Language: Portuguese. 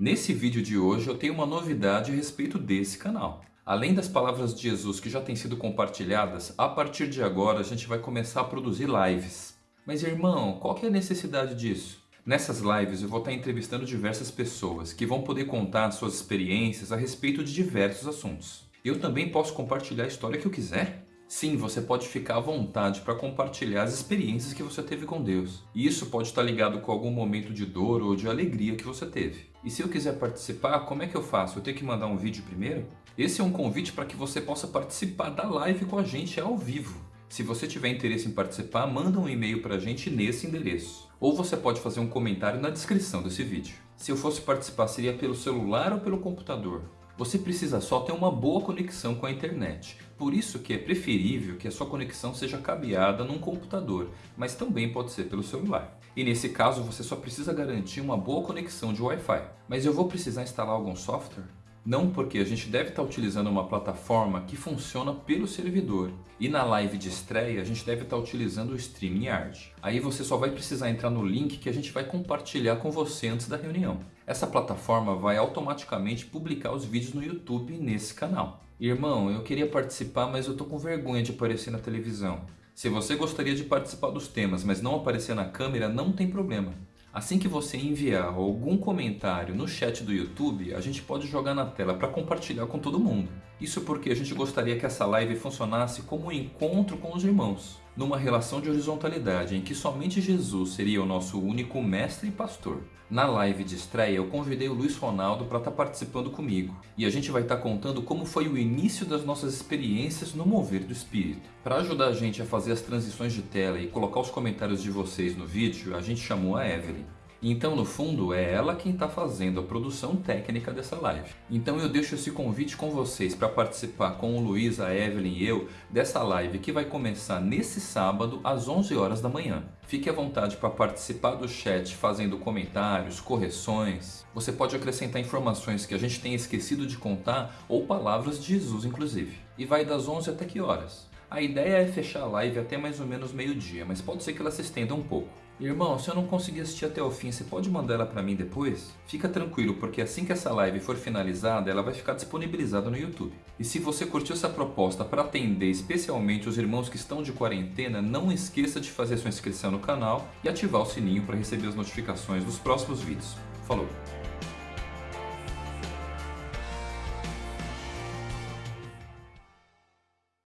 Nesse vídeo de hoje eu tenho uma novidade a respeito desse canal. Além das palavras de Jesus que já têm sido compartilhadas, a partir de agora a gente vai começar a produzir lives. Mas irmão, qual que é a necessidade disso? Nessas lives eu vou estar entrevistando diversas pessoas que vão poder contar suas experiências a respeito de diversos assuntos. Eu também posso compartilhar a história que eu quiser? Sim, você pode ficar à vontade para compartilhar as experiências que você teve com Deus. E isso pode estar ligado com algum momento de dor ou de alegria que você teve. E se eu quiser participar, como é que eu faço? Eu tenho que mandar um vídeo primeiro? Esse é um convite para que você possa participar da live com a gente ao vivo. Se você tiver interesse em participar, manda um e-mail para a gente nesse endereço. Ou você pode fazer um comentário na descrição desse vídeo. Se eu fosse participar, seria pelo celular ou pelo computador? Você precisa só ter uma boa conexão com a internet. Por isso que é preferível que a sua conexão seja cabeada num computador, mas também pode ser pelo celular. E nesse caso você só precisa garantir uma boa conexão de Wi-Fi. Mas eu vou precisar instalar algum software? Não porque a gente deve estar utilizando uma plataforma que funciona pelo servidor. E na live de estreia a gente deve estar utilizando o StreamYard. Aí você só vai precisar entrar no link que a gente vai compartilhar com você antes da reunião. Essa plataforma vai automaticamente publicar os vídeos no YouTube nesse canal. Irmão, eu queria participar, mas eu tô com vergonha de aparecer na televisão. Se você gostaria de participar dos temas, mas não aparecer na câmera, não tem problema. Assim que você enviar algum comentário no chat do YouTube, a gente pode jogar na tela para compartilhar com todo mundo. Isso porque a gente gostaria que essa live funcionasse como um encontro com os irmãos, numa relação de horizontalidade em que somente Jesus seria o nosso único mestre e pastor. Na live de estreia eu convidei o Luiz Ronaldo para estar tá participando comigo e a gente vai estar tá contando como foi o início das nossas experiências no mover do Espírito. Para ajudar a gente a fazer as transições de tela e colocar os comentários de vocês no vídeo, a gente chamou a Evelyn. Então, no fundo, é ela quem está fazendo a produção técnica dessa live. Então eu deixo esse convite com vocês para participar com o Luiz, a Evelyn e eu dessa live que vai começar nesse sábado às 11 horas da manhã. Fique à vontade para participar do chat fazendo comentários, correções. Você pode acrescentar informações que a gente tenha esquecido de contar ou palavras de Jesus inclusive. E vai das 11 até que horas? A ideia é fechar a live até mais ou menos meio dia, mas pode ser que ela se estenda um pouco. Irmão, se eu não conseguir assistir até o fim, você pode mandar ela para mim depois? Fica tranquilo, porque assim que essa live for finalizada, ela vai ficar disponibilizada no YouTube. E se você curtiu essa proposta para atender especialmente os irmãos que estão de quarentena, não esqueça de fazer sua inscrição no canal e ativar o sininho para receber as notificações dos próximos vídeos. Falou!